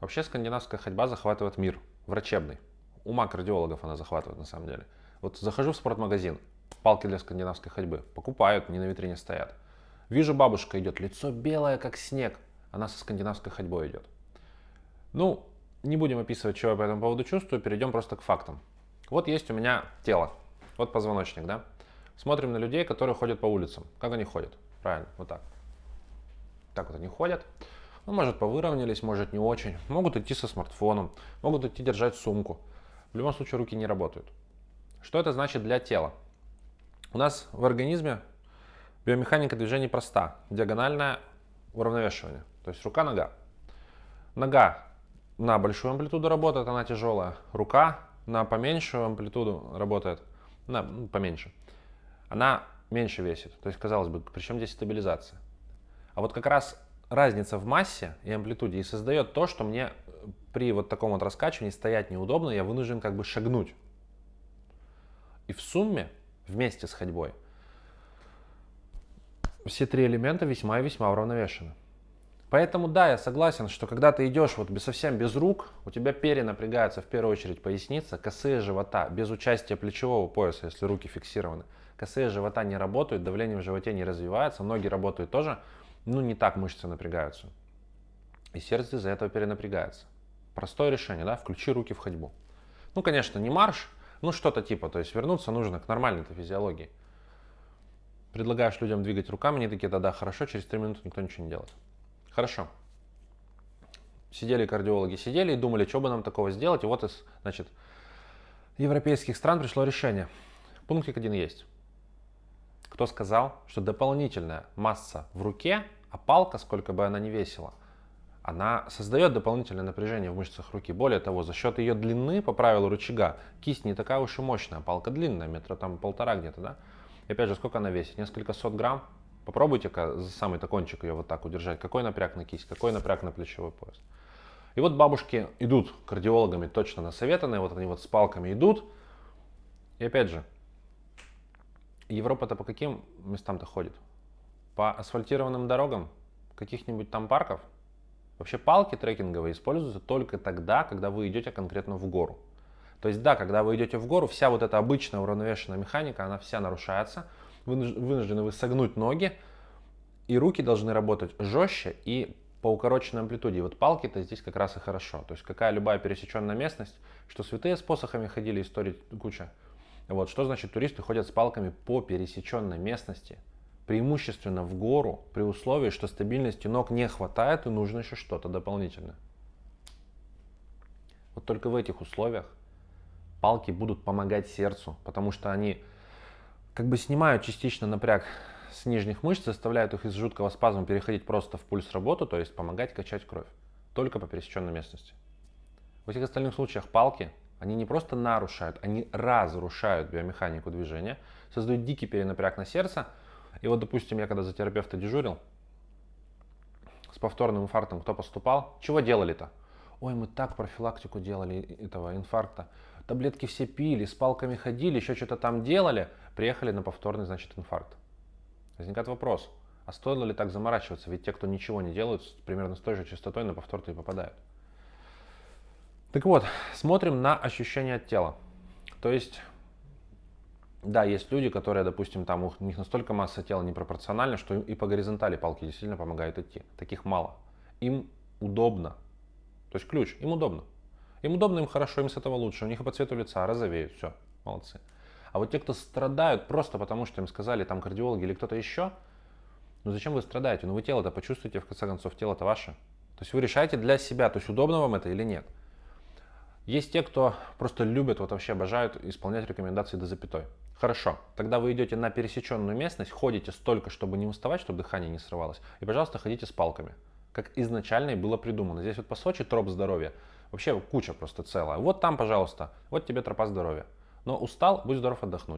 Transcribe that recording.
Вообще скандинавская ходьба захватывает мир, врачебный. Ума кардиологов она захватывает на самом деле. Вот захожу в спортмагазин, палки для скандинавской ходьбы, покупают, не на витрине стоят. Вижу, бабушка идет, лицо белое, как снег, она со скандинавской ходьбой идет. Ну, не будем описывать, что я по этому поводу чувствую, перейдем просто к фактам. Вот есть у меня тело, вот позвоночник, да? Смотрим на людей, которые ходят по улицам. Как они ходят? Правильно, вот так. Так вот они ходят. Ну, может, повыровнялись, может, не очень. Могут идти со смартфоном, могут идти держать сумку. В любом случае, руки не работают. Что это значит для тела? У нас в организме биомеханика движений проста. Диагональное уравновешивание. То есть рука-нога. Нога на большую амплитуду работает, она тяжелая. Рука на поменьшую амплитуду работает, на ну, поменьше. Она меньше весит. То есть, казалось бы, причем здесь стабилизация. А вот как раз разница в массе и амплитуде и создает то, что мне при вот таком вот раскачивании стоять неудобно, я вынужден как бы шагнуть. И в сумме, вместе с ходьбой, все три элемента весьма и весьма уравновешены. Поэтому да, я согласен, что когда ты идешь вот без, совсем без рук, у тебя перенапрягается в первую очередь поясница, косые живота, без участия плечевого пояса, если руки фиксированы. Косые живота не работают, давление в животе не развивается, ноги работают тоже, ну не так мышцы напрягаются. И сердце из-за этого перенапрягается. Простое решение, да, включи руки в ходьбу. Ну, конечно, не марш, ну что-то типа, то есть вернуться нужно к нормальной физиологии. Предлагаешь людям двигать руками, они такие, да-да, хорошо, через 3 минуты никто ничего не делает. Хорошо. Сидели кардиологи, сидели и думали, что бы нам такого сделать. И вот из, значит, европейских стран пришло решение. Пунктик один есть. Кто сказал, что дополнительная масса в руке, а палка, сколько бы она ни весила, она создает дополнительное напряжение в мышцах руки. Более того, за счет ее длины, по правилу рычага, кисть не такая уж и мощная, палка длинная, метра там полтора где-то, да? И опять же, сколько она весит? Несколько сот грамм. Попробуйте-ка за самый кончик ее вот так удержать. Какой напряг на кисть, какой напряг на плечевой пояс. И вот бабушки идут кардиологами точно насоветанные, вот они вот с палками идут. И опять же, Европа-то по каким местам-то ходит? По асфальтированным дорогам, каких-нибудь там парков? Вообще палки трекинговые используются только тогда, когда вы идете конкретно в гору. То есть да, когда вы идете в гору, вся вот эта обычная уравновешенная механика, она вся нарушается, вынуждены вы согнуть ноги, и руки должны работать жестче и по укороченной амплитуде. И вот палки-то здесь как раз и хорошо. То есть какая любая пересеченная местность, что святые с посохами ходили, истории куча. Вот, что значит туристы ходят с палками по пересеченной местности, преимущественно в гору, при условии, что стабильности ног не хватает и нужно еще что-то дополнительное. Вот только в этих условиях палки будут помогать сердцу, потому что они как бы снимают частично напряг с нижних мышц, заставляют их из жуткого спазма переходить просто в пульс работу, то есть помогать качать кровь. Только по пересеченной местности. В этих остальных случаях палки, они не просто нарушают, они разрушают биомеханику движения, создают дикий перенапряг на сердце. И вот, допустим, я когда за терапевта дежурил, с повторным инфарктом кто поступал, чего делали-то? Ой, мы так профилактику делали этого инфаркта таблетки все пили, с палками ходили, еще что-то там делали, приехали на повторный, значит, инфаркт. Возникает вопрос, а стоило ли так заморачиваться? Ведь те, кто ничего не делают, примерно с той же частотой на повтор-то и попадают. Так вот, смотрим на ощущения от тела. То есть, да, есть люди, которые, допустим, там у них настолько масса тела непропорциональна, что и по горизонтали палки действительно помогают идти. Таких мало. Им удобно. То есть ключ, им удобно. Им удобно, им хорошо, им с этого лучше. У них и по цвету лица розовеют, все, молодцы. А вот те, кто страдают просто потому, что им сказали там кардиологи или кто-то еще, ну зачем вы страдаете? Ну вы тело-то почувствуете, в конце концов, тело-то ваше. То есть вы решаете для себя, то есть удобно вам это или нет. Есть те, кто просто любят, вот вообще обожают исполнять рекомендации до запятой. Хорошо, тогда вы идете на пересеченную местность, ходите столько, чтобы не уставать, чтобы дыхание не срывалось. И, пожалуйста, ходите с палками, как изначально и было придумано. Здесь вот по Сочи троп здоровья. Вообще куча просто целая. Вот там, пожалуйста, вот тебе тропа здоровья. Но устал, будь здоров отдохнуть.